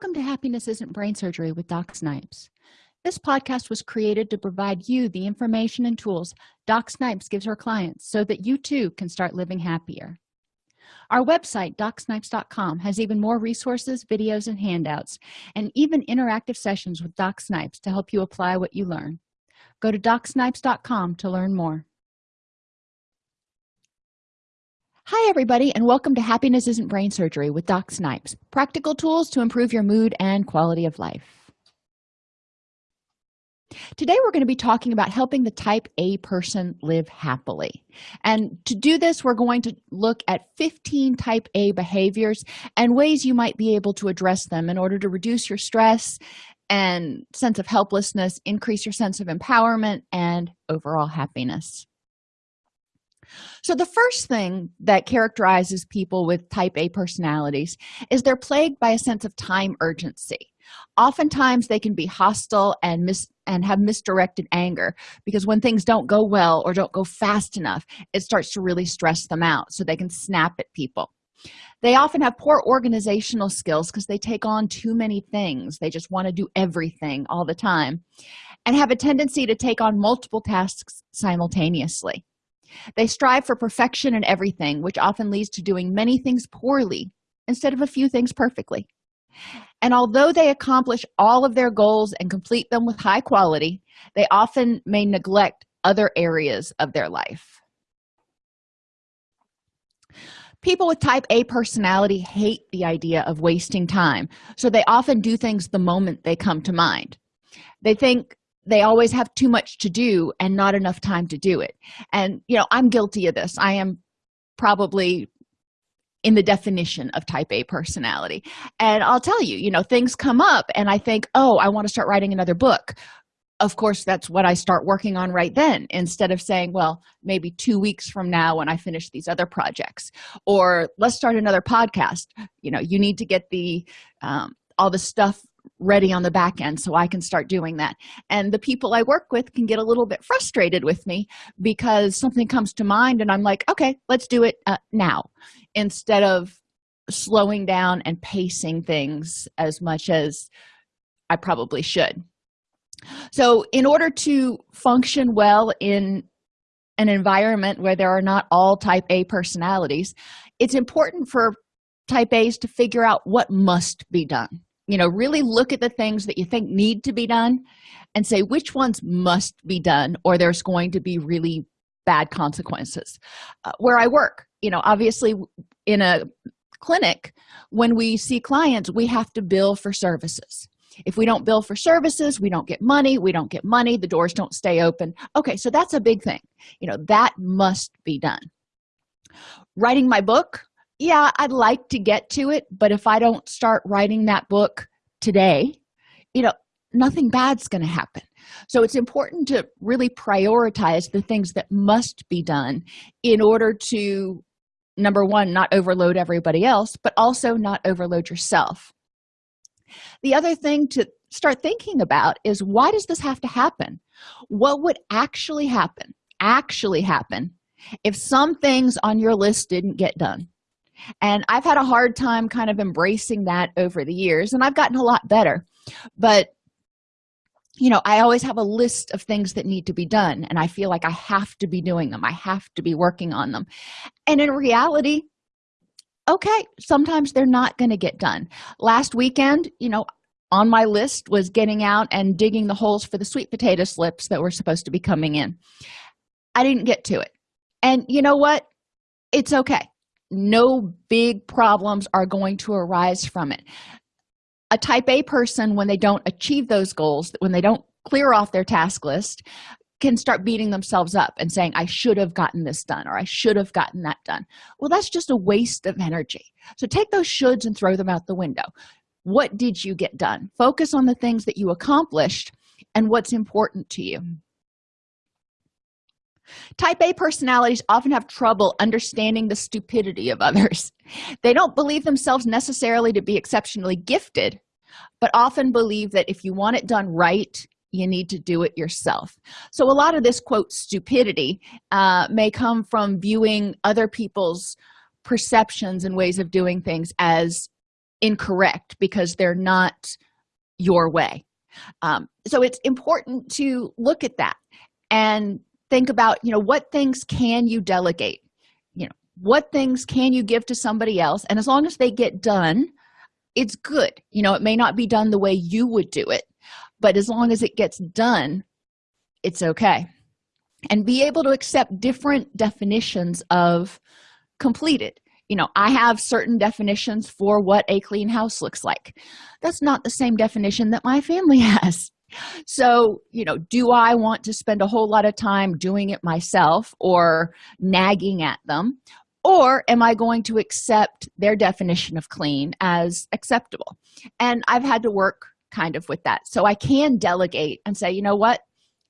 welcome to happiness isn't brain surgery with doc snipes. This podcast was created to provide you the information and tools doc snipes gives her clients so that you too can start living happier. Our website docsnipes.com has even more resources videos and handouts and even interactive sessions with doc snipes to help you apply what you learn. Go to docsnipes.com to learn more hi everybody and welcome to happiness isn't brain surgery with doc snipes practical tools to improve your mood and quality of life. Today we're going to be talking about helping the type a person live happily. And to do this we're going to look at 15 type a behaviors and ways you might be able to address them in order to reduce your stress and sense of helplessness increase your sense of empowerment and overall happiness so the first thing that characterizes people with type a personalities is they're plagued by a sense of time urgency. Oftentimes they can be hostile and mis and have misdirected anger because when things don't go well or don't go fast enough it starts to really stress them out so they can snap at people. They often have poor organizational skills because they take on too many things. They just want to do everything all the time and have a tendency to take on multiple tasks simultaneously they strive for perfection in everything which often leads to doing many things poorly instead of a few things perfectly. And although they accomplish all of their goals and complete them with high quality they often may neglect other areas of their life. People with type a personality hate the idea of wasting time so they often do things the moment they come to mind. They think they always have too much to do and not enough time to do it. And you know i'm guilty of this. I am probably in the definition of type a personality. And i'll tell you you know things come up and i think oh i want to start writing another book. Of course that's what i start working on right then instead of saying well maybe two weeks from now when i finish these other projects. Or let's start another podcast. You know you need to get the um, all the stuff ready on the back end so i can start doing that. And the people i work with can get a little bit frustrated with me because something comes to mind and i'm like okay let's do it uh, now instead of slowing down and pacing things as much as i probably should. So in order to function well in an environment where there are not all type a personalities it's important for type a's to figure out what must be done you know really look at the things that you think need to be done and say which ones must be done or there's going to be really bad consequences. Uh, where i work you know obviously in a clinic when we see clients we have to bill for services. If we don't bill for services we don't get money we don't get money the doors don't stay open. Okay so that's a big thing. You know that must be done. Writing my book yeah i'd like to get to it but if i don't start writing that book today you know nothing bad's going to happen. So it's important to really prioritize the things that must be done in order to number one not overload everybody else but also not overload yourself. The other thing to start thinking about is why does this have to happen? What would actually happen actually happen if some things on your list didn't get done and i've had a hard time kind of embracing that over the years and i've gotten a lot better. But you know i always have a list of things that need to be done and i feel like i have to be doing them. I have to be working on them. And in reality okay sometimes they're not going to get done. Last weekend you know on my list was getting out and digging the holes for the sweet potato slips that were supposed to be coming in. I didn't get to it. And you know what? It's okay no big problems are going to arise from it. A type a person when they don't achieve those goals when they don't clear off their task list can start beating themselves up and saying i should have gotten this done or i should have gotten that done. Well that's just a waste of energy. So take those shoulds and throw them out the window. What did you get done? Focus on the things that you accomplished and what's important to you type a personalities often have trouble understanding the stupidity of others. They don't believe themselves necessarily to be exceptionally gifted but often believe that if you want it done right you need to do it yourself. So a lot of this quote stupidity uh, may come from viewing other people's perceptions and ways of doing things as incorrect because they're not your way. Um, so it's important to look at that and think about you know what things can you delegate? You know what things can you give to somebody else? And as long as they get done it's good. You know it may not be done the way you would do it but as long as it gets done it's okay. And be able to accept different definitions of completed. You know i have certain definitions for what a clean house looks like. That's not the same definition that my family has so you know do i want to spend a whole lot of time doing it myself or nagging at them? Or am i going to accept their definition of clean as acceptable? And i've had to work kind of with that. So i can delegate and say you know what?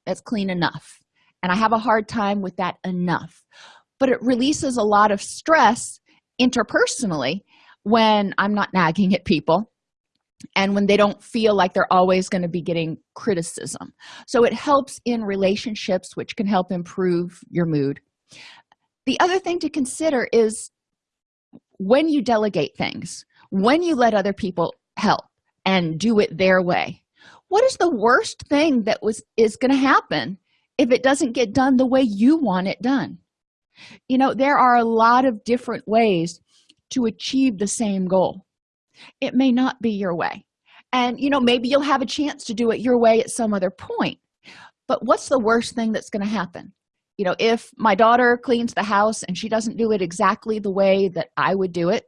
That's clean enough. And i have a hard time with that enough. But it releases a lot of stress interpersonally when i'm not nagging at people and when they don't feel like they're always going to be getting criticism. So it helps in relationships which can help improve your mood. The other thing to consider is when you delegate things when you let other people help and do it their way what is the worst thing that was is going to happen if it doesn't get done the way you want it done? You know there are a lot of different ways to achieve the same goal it may not be your way. And you know maybe you'll have a chance to do it your way at some other point. But what's the worst thing that's going to happen? You know if my daughter cleans the house and she doesn't do it exactly the way that i would do it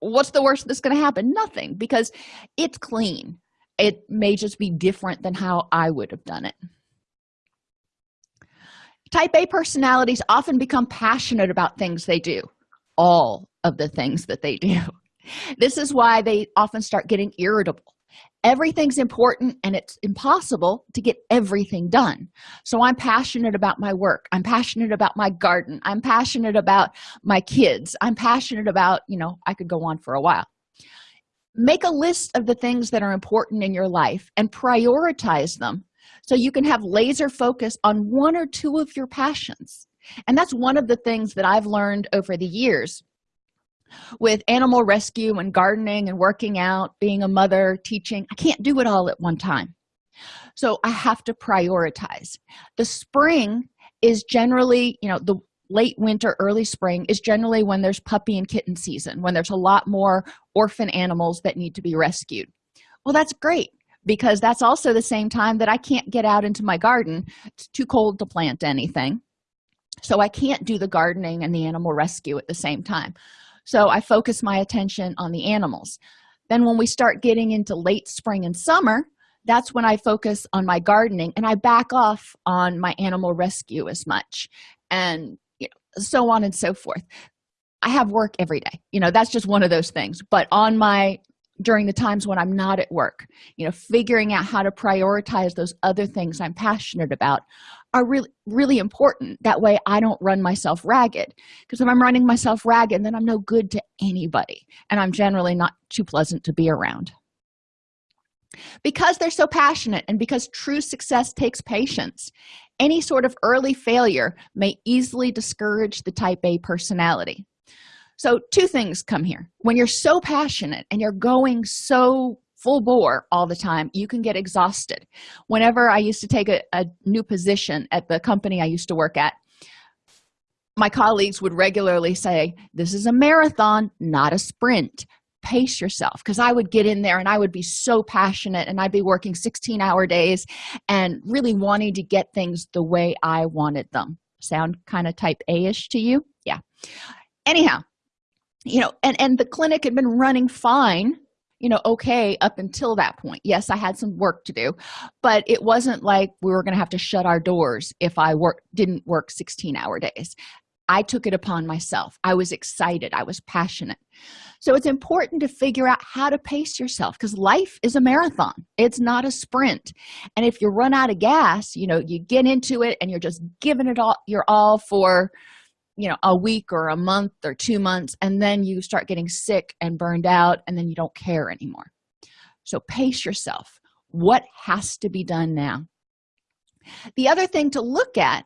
what's the worst that's going to happen? Nothing because it's clean. It may just be different than how i would have done it. Type a personalities often become passionate about things they do. All of the things that they do this is why they often start getting irritable. Everything's important and it's impossible to get everything done. So i'm passionate about my work. I'm passionate about my garden. I'm passionate about my kids. I'm passionate about you know i could go on for a while. Make a list of the things that are important in your life and prioritize them so you can have laser focus on one or two of your passions. And that's one of the things that i've learned over the years with animal rescue and gardening and working out being a mother teaching. I can't do it all at one time. So i have to prioritize. The spring is generally you know the late winter early spring is generally when there's puppy and kitten season when there's a lot more orphan animals that need to be rescued. Well that's great because that's also the same time that i can't get out into my garden. It's too cold to plant anything. So i can't do the gardening and the animal rescue at the same time so i focus my attention on the animals. Then when we start getting into late spring and summer that's when i focus on my gardening and i back off on my animal rescue as much and you know, so on and so forth. I have work every day. You know that's just one of those things. But on my during the times when i'm not at work. You know figuring out how to prioritize those other things i'm passionate about are really really important. That way i don't run myself ragged. Because if i'm running myself ragged then i'm no good to anybody and i'm generally not too pleasant to be around. Because they're so passionate and because true success takes patience any sort of early failure may easily discourage the type a personality so two things come here. When you're so passionate and you're going so full bore all the time you can get exhausted. Whenever i used to take a, a new position at the company i used to work at my colleagues would regularly say this is a marathon not a sprint. Pace yourself. Because i would get in there and i would be so passionate and i'd be working 16 hour days and really wanting to get things the way i wanted them. Sound kind of type a-ish to you? Yeah. Anyhow you know and and the clinic had been running fine you know okay up until that point. Yes i had some work to do but it wasn't like we were going to have to shut our doors if i work didn't work 16 hour days. I took it upon myself. I was excited. I was passionate. So it's important to figure out how to pace yourself because life is a marathon. It's not a sprint. And if you run out of gas you know you get into it and you're just giving it all your all for you know a week or a month or two months and then you start getting sick and burned out and then you don't care anymore. So pace yourself. What has to be done now? The other thing to look at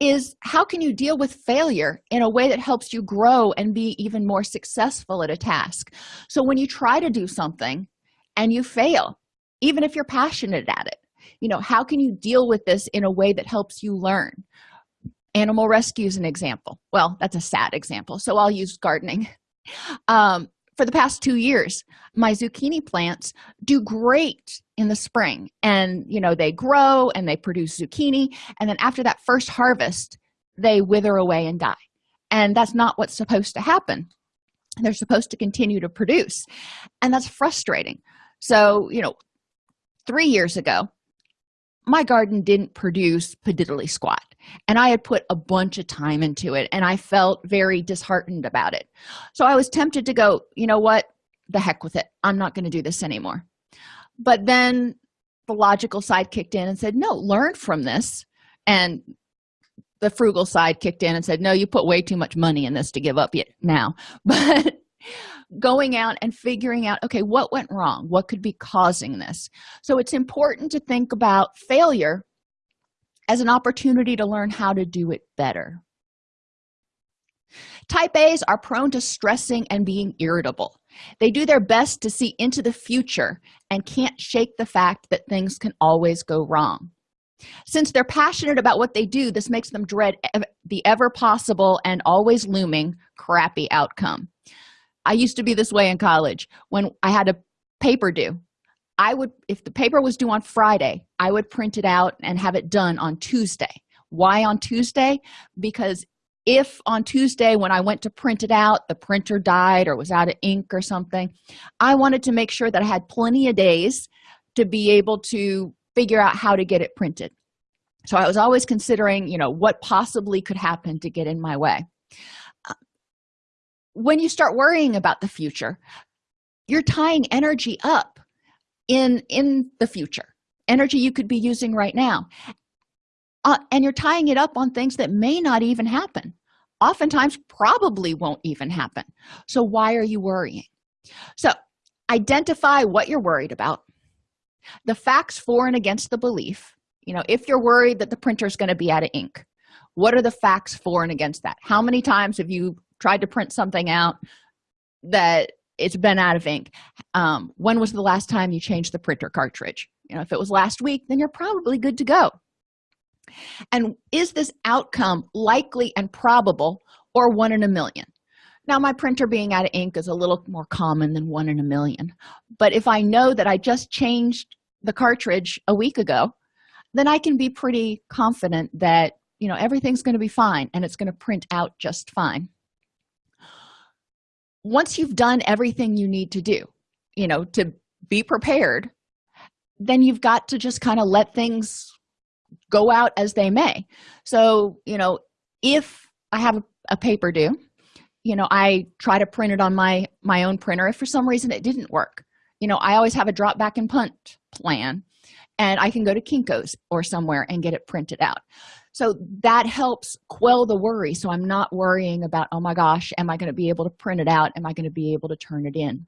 is how can you deal with failure in a way that helps you grow and be even more successful at a task? So when you try to do something and you fail even if you're passionate at it you know how can you deal with this in a way that helps you learn animal rescue is an example. Well that's a sad example so i'll use gardening. Um, for the past two years my zucchini plants do great in the spring and you know they grow and they produce zucchini and then after that first harvest they wither away and die. And that's not what's supposed to happen. They're supposed to continue to produce and that's frustrating. So you know three years ago my garden didn't produce padiddly squat and i had put a bunch of time into it and i felt very disheartened about it. So i was tempted to go you know what? The heck with it. I'm not going to do this anymore. But then the logical side kicked in and said no learn from this. And the frugal side kicked in and said no you put way too much money in this to give up yet now. But going out and figuring out okay what went wrong? What could be causing this? So it's important to think about failure as an opportunity to learn how to do it better. Type a's are prone to stressing and being irritable. They do their best to see into the future and can't shake the fact that things can always go wrong. Since they're passionate about what they do this makes them dread the ever possible and always looming crappy outcome. I used to be this way in college when i had a paper due i would if the paper was due on friday i would print it out and have it done on tuesday. Why on tuesday? Because if on tuesday when i went to print it out the printer died or was out of ink or something i wanted to make sure that i had plenty of days to be able to figure out how to get it printed. So i was always considering you know what possibly could happen to get in my way. Uh, when you start worrying about the future you're tying energy up in in the future energy you could be using right now. Uh, and you're tying it up on things that may not even happen. Oftentimes probably won't even happen. So why are you worrying? So identify what you're worried about. The facts for and against the belief. You know if you're worried that the printer is going to be out of ink what are the facts for and against that? How many times have you tried to print something out that it's been out of ink. Um, when was the last time you changed the printer cartridge? You know if it was last week then you're probably good to go. And is this outcome likely and probable or one in a million? Now my printer being out of ink is a little more common than one in a million. But if i know that i just changed the cartridge a week ago then i can be pretty confident that you know everything's going to be fine and it's going to print out just fine once you've done everything you need to do you know to be prepared then you've got to just kind of let things go out as they may. So you know if i have a paper due you know i try to print it on my my own printer. If for some reason it didn't work you know i always have a drop back and punt plan and i can go to kinkos or somewhere and get it printed out so that helps quell the worry. So i'm not worrying about oh my gosh am i going to be able to print it out? Am i going to be able to turn it in?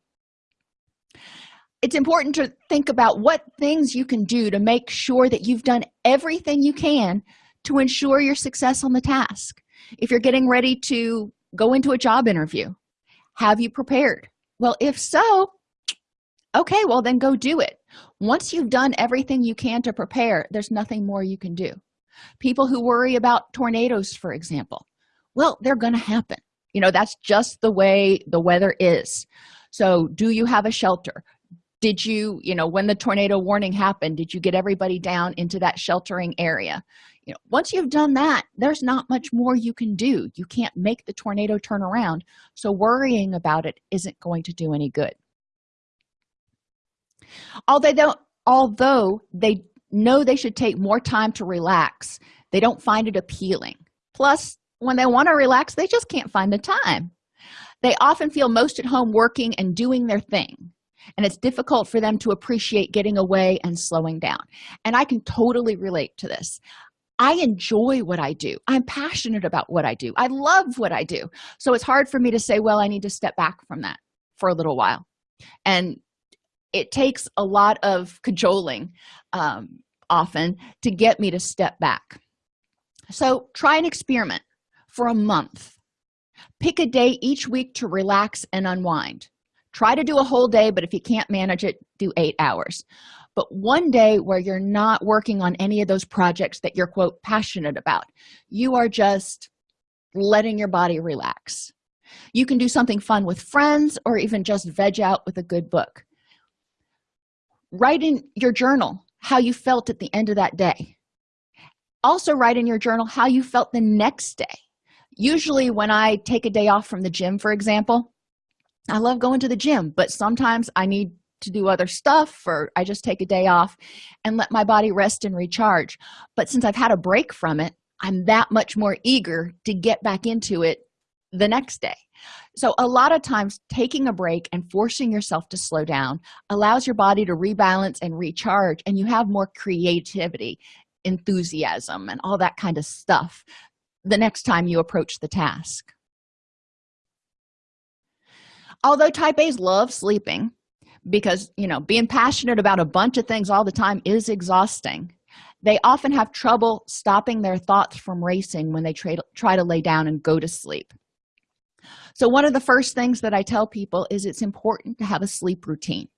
It's important to think about what things you can do to make sure that you've done everything you can to ensure your success on the task. If you're getting ready to go into a job interview have you prepared? Well if so okay well then go do it. Once you've done everything you can to prepare there's nothing more you can do people who worry about tornadoes for example. Well they're going to happen. You know that's just the way the weather is. So do you have a shelter? Did you you know when the tornado warning happened did you get everybody down into that sheltering area? You know once you've done that there's not much more you can do. You can't make the tornado turn around so worrying about it isn't going to do any good. Although although they know they should take more time to relax. They don't find it appealing. Plus when they want to relax they just can't find the time. They often feel most at home working and doing their thing and it's difficult for them to appreciate getting away and slowing down. And i can totally relate to this. I enjoy what i do. I'm passionate about what i do. I love what i do. So it's hard for me to say well i need to step back from that for a little while. And it takes a lot of cajoling um, often to get me to step back. So try an experiment for a month. Pick a day each week to relax and unwind. Try to do a whole day but if you can't manage it do eight hours. But one day where you're not working on any of those projects that you're quote passionate about you are just letting your body relax. You can do something fun with friends or even just veg out with a good book. Write in your journal how you felt at the end of that day. Also write in your journal how you felt the next day. Usually when i take a day off from the gym for example i love going to the gym but sometimes i need to do other stuff or i just take a day off and let my body rest and recharge. But since i've had a break from it i'm that much more eager to get back into it the next day so a lot of times taking a break and forcing yourself to slow down allows your body to rebalance and recharge and you have more creativity enthusiasm and all that kind of stuff the next time you approach the task. Although type a's love sleeping because you know being passionate about a bunch of things all the time is exhausting they often have trouble stopping their thoughts from racing when they try to, try to lay down and go to sleep so one of the first things that i tell people is it's important to have a sleep routine.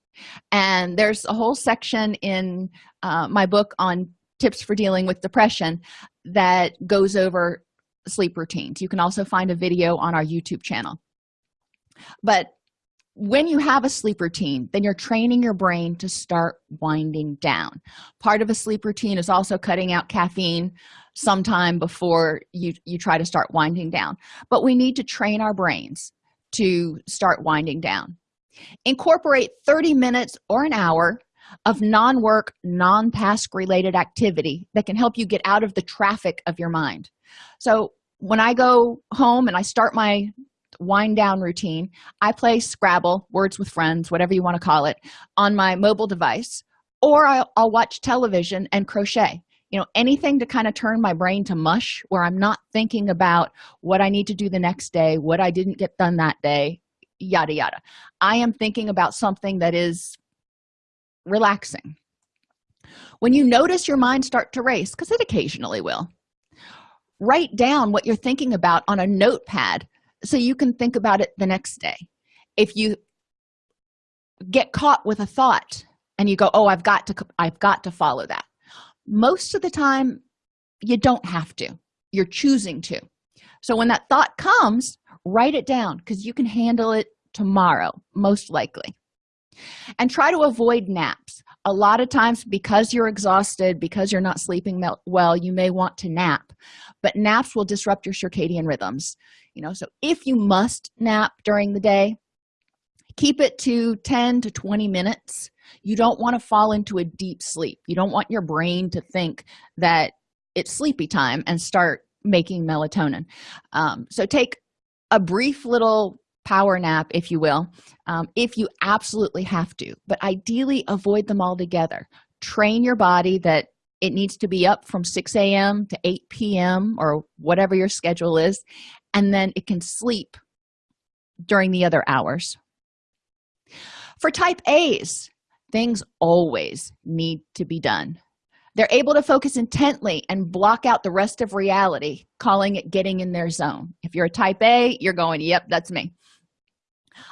And there's a whole section in uh, my book on tips for dealing with depression that goes over sleep routines. You can also find a video on our youtube channel. But when you have a sleep routine then you're training your brain to start winding down. Part of a sleep routine is also cutting out caffeine sometime before you you try to start winding down. But we need to train our brains to start winding down. Incorporate 30 minutes or an hour of non-work non-task related activity that can help you get out of the traffic of your mind. So when i go home and i start my wind down routine. I play scrabble words with friends whatever you want to call it on my mobile device or I'll, I'll, watch television and crochet. You know anything to kind of turn my brain to mush where i'm not thinking about what i need to do the next day what i didn't get done that day yada yada. I am thinking about something that is relaxing. When you notice your mind start to race because it occasionally will write down what you're thinking about on a notepad so you can think about it the next day. If you get caught with a thought and you go oh i've got to i've got to follow that most of the time you don't have to. You're choosing to. So when that thought comes write it down because you can handle it tomorrow most likely. And try to avoid naps. A lot of times because you're exhausted because you're not sleeping well you may want to nap but naps will disrupt your circadian rhythms you know so if you must nap during the day keep it to 10 to 20 minutes. You don't want to fall into a deep sleep. You don't want your brain to think that it's sleepy time and start making melatonin. Um, so take a brief little power nap if you will um, if you absolutely have to but ideally avoid them altogether train your body that it needs to be up from 6 a.m to 8 p.m or whatever your schedule is and then it can sleep during the other hours. For type a's things always need to be done. They're able to focus intently and block out the rest of reality calling it getting in their zone. If you're a type a you're going yep that's me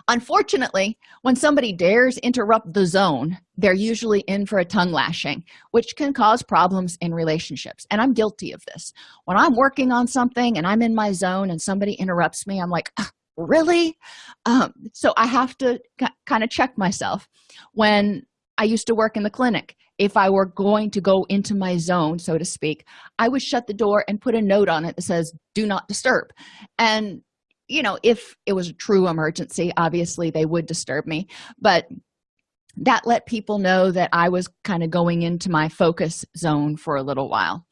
unfortunately when somebody dares interrupt the zone they're usually in for a tongue lashing which can cause problems in relationships. And i'm guilty of this. When i'm working on something and i'm in my zone and somebody interrupts me i'm like really? Um, so i have to kind of check myself when i used to work in the clinic. If i were going to go into my zone so to speak i would shut the door and put a note on it that says do not disturb. And you know if it was a true emergency obviously they would disturb me but that let people know that i was kind of going into my focus zone for a little while.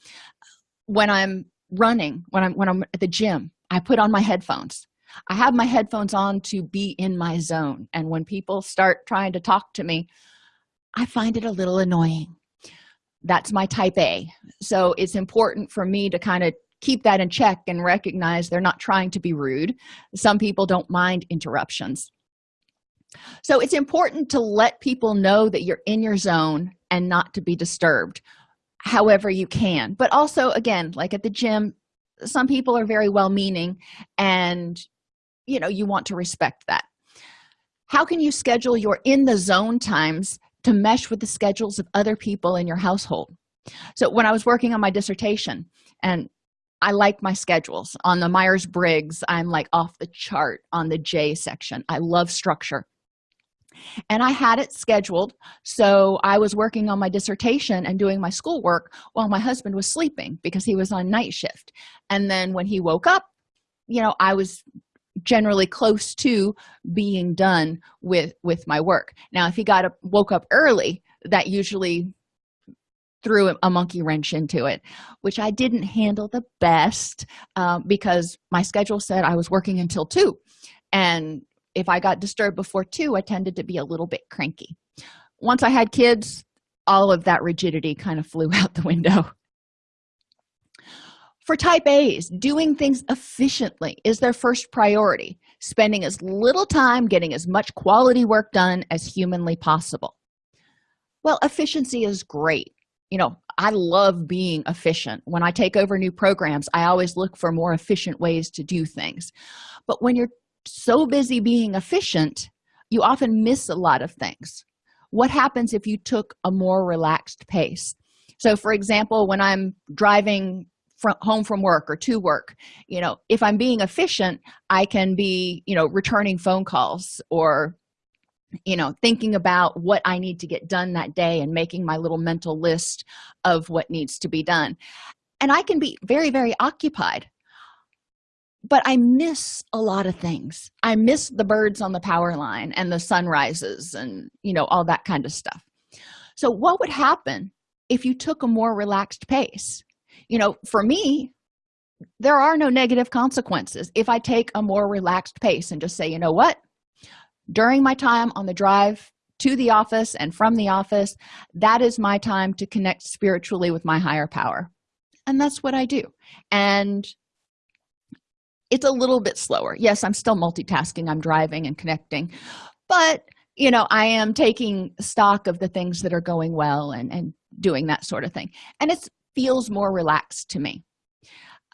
When i'm running when i'm when i'm at the gym i put on my headphones. I have my headphones on to be in my zone and when people start trying to talk to me i find it a little annoying. That's my type a. So it's important for me to kind of keep that in check and recognize they're not trying to be rude. Some people don't mind interruptions. So it's important to let people know that you're in your zone and not to be disturbed however you can. But also again like at the gym some people are very well meaning and you know you want to respect that. How can you schedule your in the zone times to mesh with the schedules of other people in your household? So when i was working on my dissertation and i like my schedules. On the myers-briggs i'm like off the chart on the j section. I love structure. And i had it scheduled so i was working on my dissertation and doing my schoolwork while my husband was sleeping because he was on night shift. And then when he woke up you know i was generally close to being done with with my work. Now if he got up woke up early that usually threw a monkey wrench into it which i didn't handle the best um, because my schedule said i was working until two. And if i got disturbed before two i tended to be a little bit cranky. Once i had kids all of that rigidity kind of flew out the window. For type a's doing things efficiently is their first priority spending as little time getting as much quality work done as humanly possible. Well efficiency is great you know i love being efficient. When i take over new programs i always look for more efficient ways to do things. But when you're so busy being efficient you often miss a lot of things. What happens if you took a more relaxed pace? So for example when i'm driving from home from work or to work you know if i'm being efficient i can be you know returning phone calls or you know thinking about what i need to get done that day and making my little mental list of what needs to be done. And i can be very very occupied. But i miss a lot of things. I miss the birds on the power line and the sunrises and you know all that kind of stuff. So what would happen if you took a more relaxed pace? You know for me there are no negative consequences if i take a more relaxed pace and just say you know what during my time on the drive to the office and from the office that is my time to connect spiritually with my higher power. And that's what i do. And it's a little bit slower. Yes i'm still multitasking. I'm driving and connecting. But you know i am taking stock of the things that are going well and and doing that sort of thing. And it feels more relaxed to me.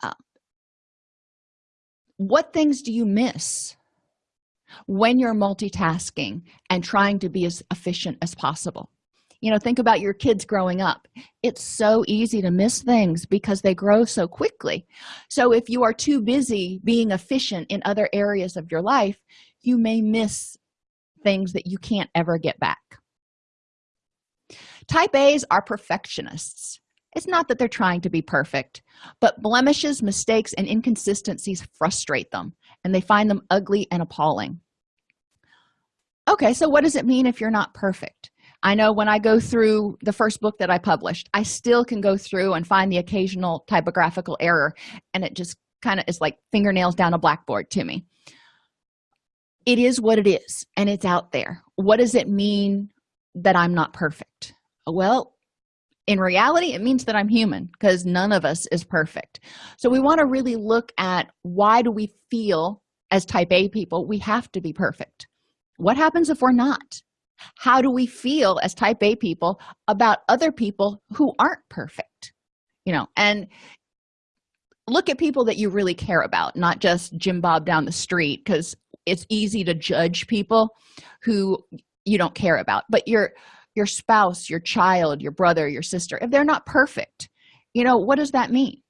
Uh, what things do you miss when you're multitasking and trying to be as efficient as possible. You know think about your kids growing up. It's so easy to miss things because they grow so quickly. So if you are too busy being efficient in other areas of your life you may miss things that you can't ever get back. Type a's are perfectionists. It's not that they're trying to be perfect but blemishes mistakes and inconsistencies frustrate them and they find them ugly and appalling. Okay so what does it mean if you're not perfect? I know when i go through the first book that i published i still can go through and find the occasional typographical error and it just kind of is like fingernails down a blackboard to me. It is what it is and it's out there. What does it mean that i'm not perfect? Well in reality it means that i'm human because none of us is perfect. So we want to really look at why do we feel as type a people we have to be perfect? What happens if we're not? How do we feel as type a people about other people who aren't perfect? You know and look at people that you really care about not just jim bob down the street because it's easy to judge people who you don't care about but you're your spouse your child your brother your sister if they're not perfect you know what does that mean?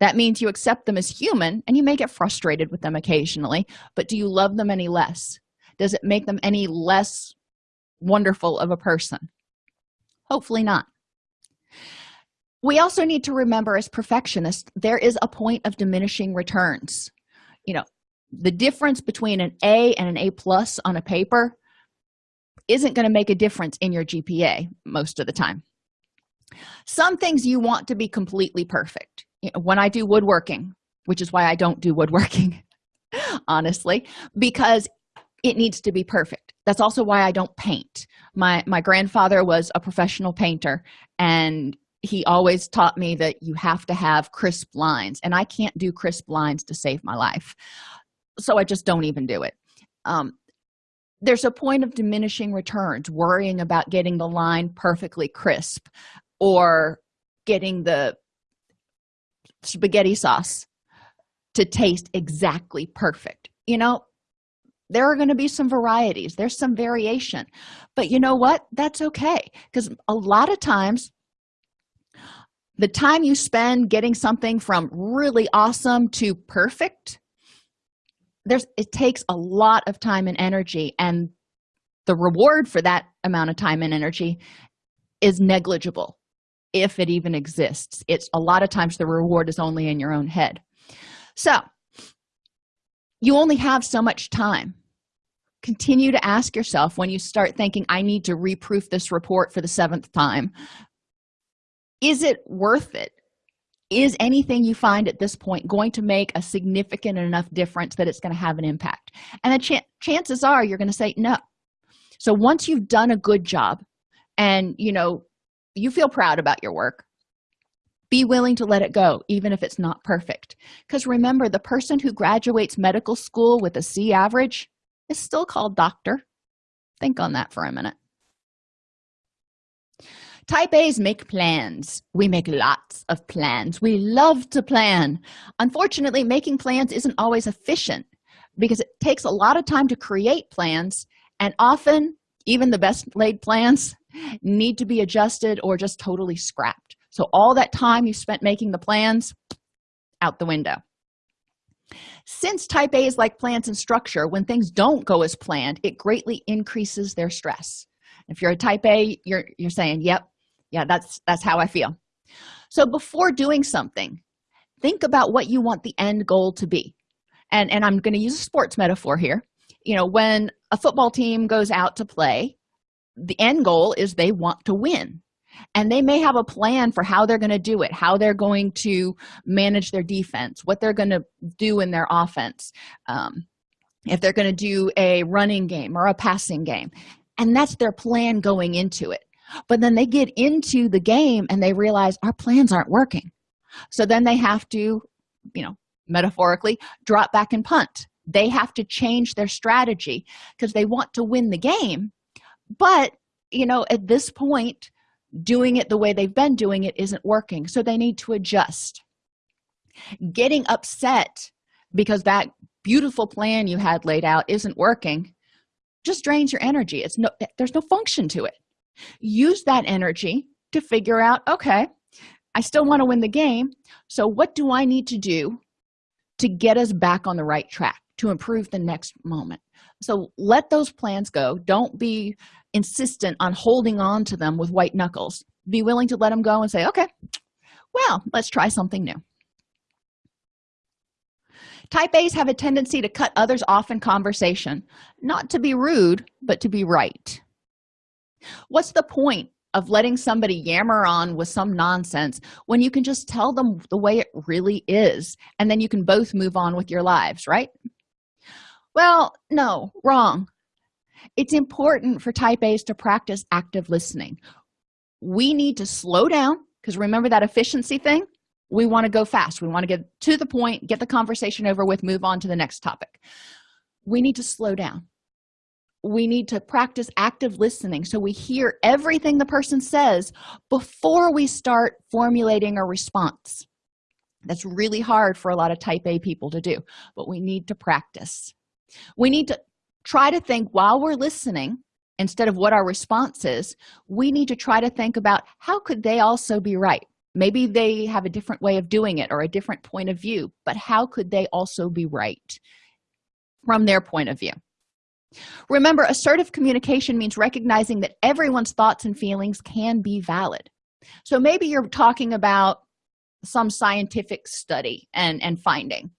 That means you accept them as human and you may get frustrated with them occasionally but do you love them any less? Does it make them any less wonderful of a person? Hopefully not. We also need to remember as perfectionists there is a point of diminishing returns. You know the difference between an a and an a plus on a paper isn't going to make a difference in your gpa most of the time. Some things you want to be completely perfect. You know, when i do woodworking which is why i don't do woodworking honestly because it needs to be perfect. That's also why i don't paint. My my grandfather was a professional painter and he always taught me that you have to have crisp lines and i can't do crisp lines to save my life. So i just don't even do it. Um, there's a point of diminishing returns worrying about getting the line perfectly crisp or getting the spaghetti sauce to taste exactly perfect. You know there are going to be some varieties there's some variation but you know what? That's okay because a lot of times the time you spend getting something from really awesome to perfect there's it takes a lot of time and energy and the reward for that amount of time and energy is negligible if it even exists. It's a lot of times the reward is only in your own head. So you only have so much time. Continue to ask yourself when you start thinking i need to reproof this report for the seventh time is it worth it is anything you find at this point going to make a significant enough difference that it's going to have an impact? And the ch chances are you're going to say no. So once you've done a good job and you know you feel proud about your work be willing to let it go even if it's not perfect. Because remember the person who graduates medical school with a c average is still called doctor. Think on that for a minute type a's make plans. We make lots of plans. We love to plan. Unfortunately making plans isn't always efficient because it takes a lot of time to create plans and often even the best laid plans need to be adjusted or just totally scrapped. So all that time you spent making the plans out the window. Since type a is like plans and structure when things don't go as planned it greatly increases their stress. If you're a type a you're you're saying yep yeah that's that's how i feel. So before doing something think about what you want the end goal to be. And and i'm going to use a sports metaphor here. You know when a football team goes out to play the end goal is they want to win. And they may have a plan for how they're going to do it how they're going to manage their defense what they're going to do in their offense um, if they're going to do a running game or a passing game. And that's their plan going into it but then they get into the game and they realize our plans aren't working. So then they have to you know metaphorically drop back and punt. They have to change their strategy because they want to win the game. But you know at this point doing it the way they've been doing it isn't working. So they need to adjust. Getting upset because that beautiful plan you had laid out isn't working just drains your energy. It's no there's no function to it use that energy to figure out okay i still want to win the game so what do i need to do to get us back on the right track to improve the next moment? So let those plans go. Don't be insistent on holding on to them with white knuckles. Be willing to let them go and say okay well let's try something new. Type a's have a tendency to cut others off in conversation not to be rude but to be right what's the point of letting somebody yammer on with some nonsense when you can just tell them the way it really is and then you can both move on with your lives right? Well no wrong. It's important for type a's to practice active listening. We need to slow down because remember that efficiency thing? We want to go fast. We want to get to the point get the conversation over with move on to the next topic. We need to slow down we need to practice active listening. So we hear everything the person says before we start formulating a response. That's really hard for a lot of type a people to do but we need to practice. We need to try to think while we're listening instead of what our response is we need to try to think about how could they also be right? Maybe they have a different way of doing it or a different point of view but how could they also be right from their point of view remember assertive communication means recognizing that everyone's thoughts and feelings can be valid. So maybe you're talking about some scientific study and and finding.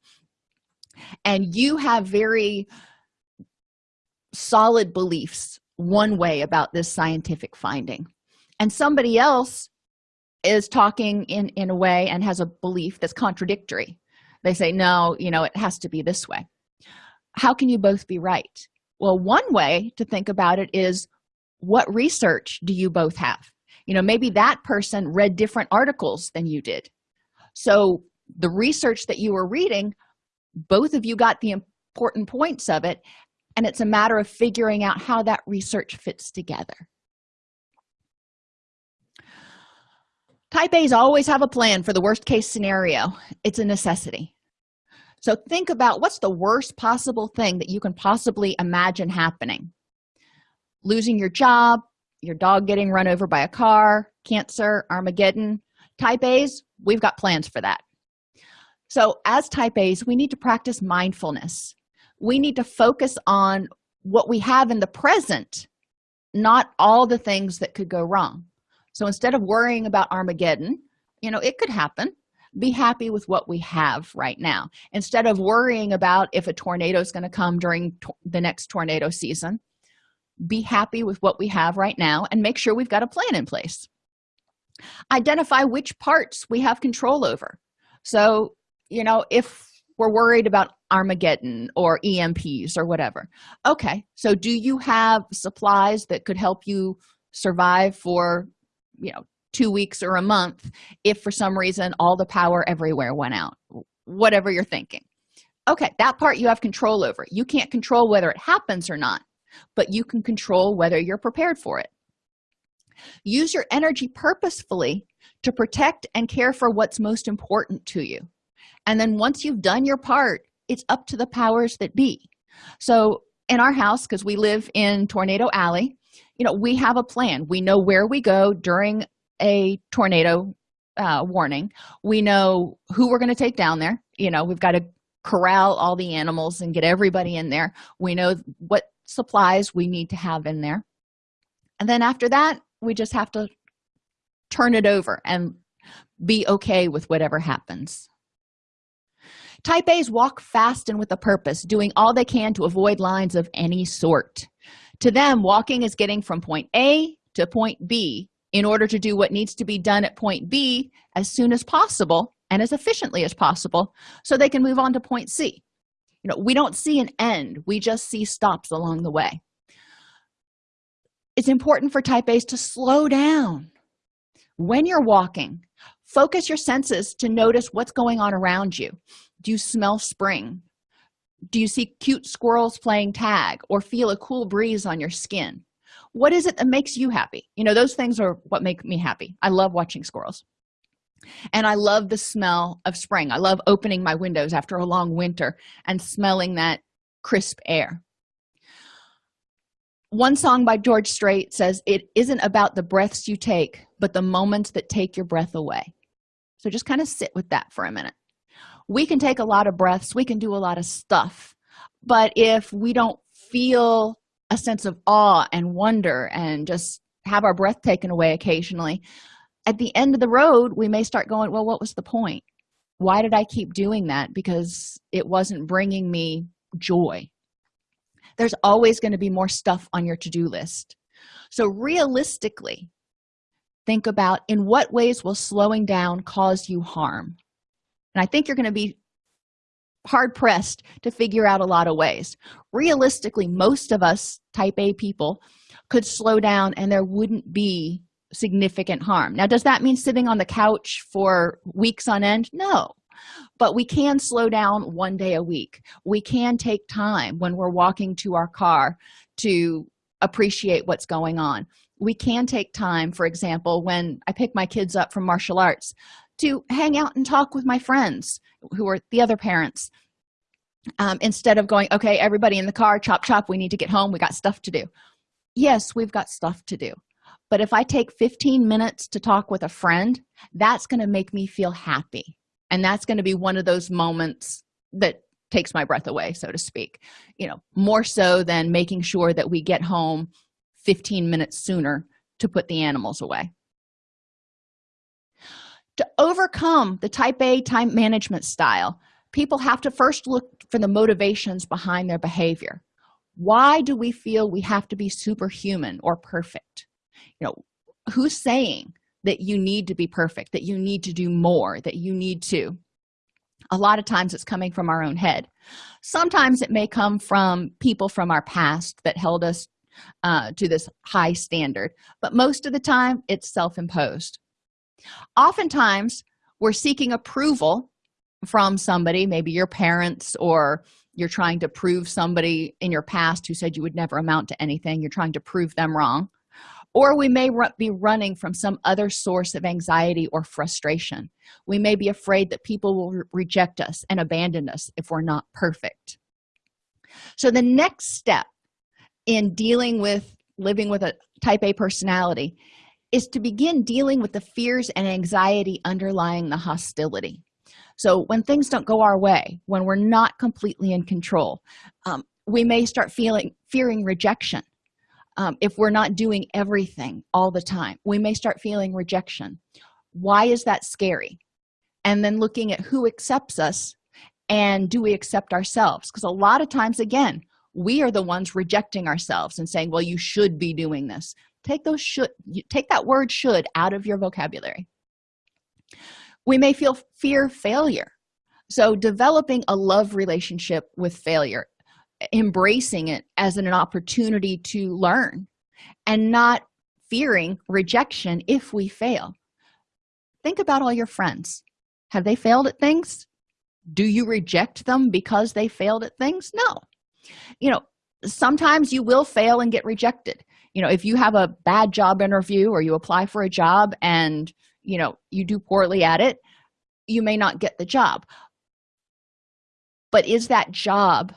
And you have very solid beliefs one way about this scientific finding. And somebody else is talking in in a way and has a belief that's contradictory. They say no you know it has to be this way. How can you both be right well one way to think about it is what research do you both have? You know maybe that person read different articles than you did. So the research that you were reading both of you got the important points of it and it's a matter of figuring out how that research fits together. Type a's always have a plan for the worst case scenario. It's a necessity so think about what's the worst possible thing that you can possibly imagine happening? Losing your job your dog getting run over by a car cancer armageddon. Type a's we've got plans for that. So as type a's we need to practice mindfulness. We need to focus on what we have in the present not all the things that could go wrong. So instead of worrying about armageddon you know it could happen be happy with what we have right now. Instead of worrying about if a tornado is going to come during the next tornado season be happy with what we have right now and make sure we've got a plan in place. Identify which parts we have control over. So you know if we're worried about armageddon or emps or whatever. Okay so do you have supplies that could help you survive for you know two weeks or a month if for some reason all the power everywhere went out whatever you're thinking. Okay that part you have control over. You can't control whether it happens or not but you can control whether you're prepared for it. Use your energy purposefully to protect and care for what's most important to you. And then once you've done your part it's up to the powers that be. So in our house because we live in tornado alley you know we have a plan. We know where we go during a tornado uh, warning. We know who we're going to take down there. You know we've got to corral all the animals and get everybody in there. We know what supplies we need to have in there. And then after that we just have to turn it over and be okay with whatever happens. Type a's walk fast and with a purpose doing all they can to avoid lines of any sort. To them walking is getting from point a to point b in order to do what needs to be done at point b as soon as possible and as efficiently as possible so they can move on to point c. You know we don't see an end. We just see stops along the way. It's important for type a's to slow down. When you're walking focus your senses to notice what's going on around you. Do you smell spring? Do you see cute squirrels playing tag or feel a cool breeze on your skin what is it that makes you happy? You know those things are what make me happy. I love watching squirrels. And i love the smell of spring. I love opening my windows after a long winter and smelling that crisp air. One song by george strait says it isn't about the breaths you take but the moments that take your breath away. So just kind of sit with that for a minute. We can take a lot of breaths. We can do a lot of stuff. But if we don't feel a sense of awe and wonder and just have our breath taken away occasionally. At the end of the road we may start going well what was the point? Why did i keep doing that? Because it wasn't bringing me joy. There's always going to be more stuff on your to-do list. So realistically think about in what ways will slowing down cause you harm? And i think you're going to be hard pressed to figure out a lot of ways. Realistically most of us type a people could slow down and there wouldn't be significant harm. Now does that mean sitting on the couch for weeks on end? No. But we can slow down one day a week. We can take time when we're walking to our car to appreciate what's going on. We can take time for example when i pick my kids up from martial arts to hang out and talk with my friends who are the other parents um, instead of going okay everybody in the car chop chop we need to get home we got stuff to do. Yes we've got stuff to do. But if i take 15 minutes to talk with a friend that's going to make me feel happy. And that's going to be one of those moments that takes my breath away so to speak. You know more so than making sure that we get home 15 minutes sooner to put the animals away to overcome the type a time management style people have to first look for the motivations behind their behavior. Why do we feel we have to be superhuman or perfect? You know who's saying that you need to be perfect that you need to do more that you need to? A lot of times it's coming from our own head. Sometimes it may come from people from our past that held us uh, to this high standard but most of the time it's self-imposed oftentimes we're seeking approval from somebody maybe your parents or you're trying to prove somebody in your past who said you would never amount to anything you're trying to prove them wrong. Or we may be running from some other source of anxiety or frustration. We may be afraid that people will re reject us and abandon us if we're not perfect. So the next step in dealing with living with a type a personality is to begin dealing with the fears and anxiety underlying the hostility. So when things don't go our way when we're not completely in control um, we may start feeling fearing rejection. Um, if we're not doing everything all the time we may start feeling rejection. Why is that scary? And then looking at who accepts us and do we accept ourselves? Because a lot of times again we are the ones rejecting ourselves and saying well you should be doing this. Take those should take that word should out of your vocabulary. We may feel fear failure. So developing a love relationship with failure embracing it as an opportunity to learn and not fearing rejection if we fail. Think about all your friends. Have they failed at things? Do you reject them because they failed at things? No you know sometimes you will fail and get rejected. You know if you have a bad job interview or you apply for a job and you know you do poorly at it you may not get the job. But is that job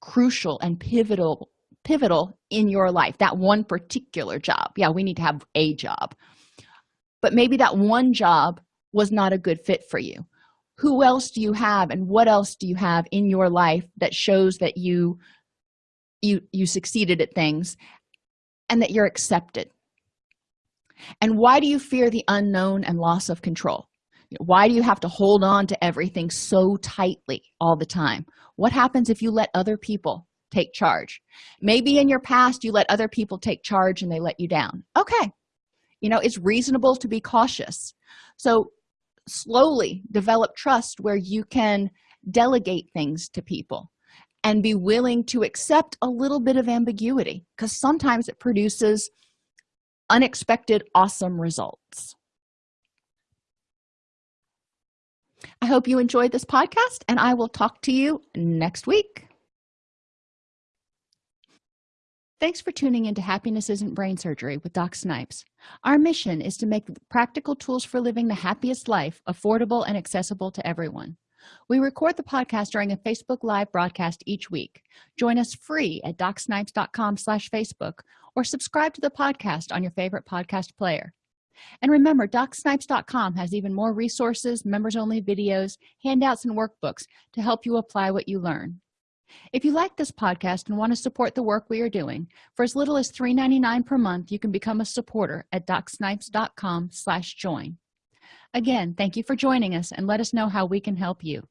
crucial and pivotal pivotal in your life? That one particular job. Yeah we need to have a job. But maybe that one job was not a good fit for you who else do you have and what else do you have in your life that shows that you you you succeeded at things and that you're accepted? And why do you fear the unknown and loss of control? Why do you have to hold on to everything so tightly all the time? What happens if you let other people take charge? Maybe in your past you let other people take charge and they let you down. Okay. You know it's reasonable to be cautious. So slowly develop trust where you can delegate things to people and be willing to accept a little bit of ambiguity because sometimes it produces unexpected awesome results. I hope you enjoyed this podcast and i will talk to you next week Thanks for tuning into Happiness Isn't Brain Surgery with Doc Snipes. Our mission is to make practical tools for living the happiest life affordable and accessible to everyone. We record the podcast during a Facebook Live broadcast each week. Join us free at docsnipes.com slash Facebook or subscribe to the podcast on your favorite podcast player. And remember, docsnipes.com has even more resources, members-only videos, handouts, and workbooks to help you apply what you learn if you like this podcast and want to support the work we are doing for as little as $3.99 per month you can become a supporter at docsnipes.com slash join. Again thank you for joining us and let us know how we can help you